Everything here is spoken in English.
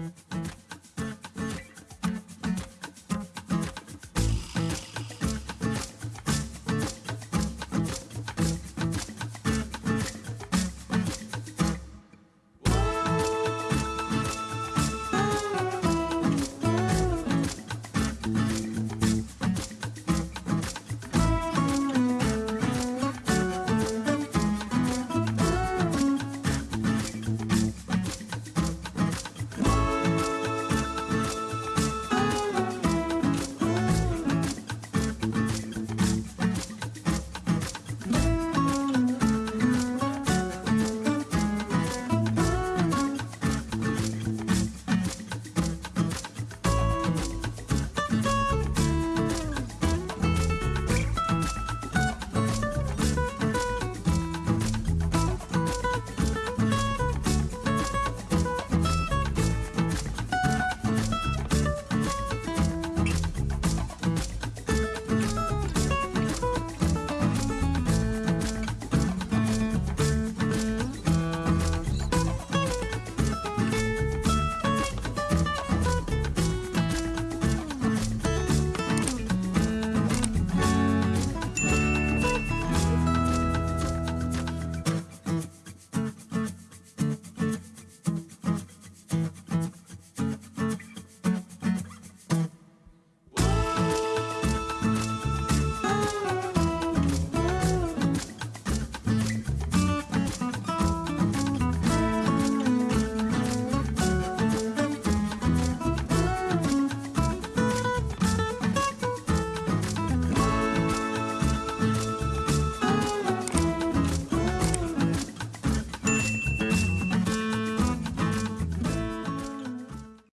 Mm-hmm.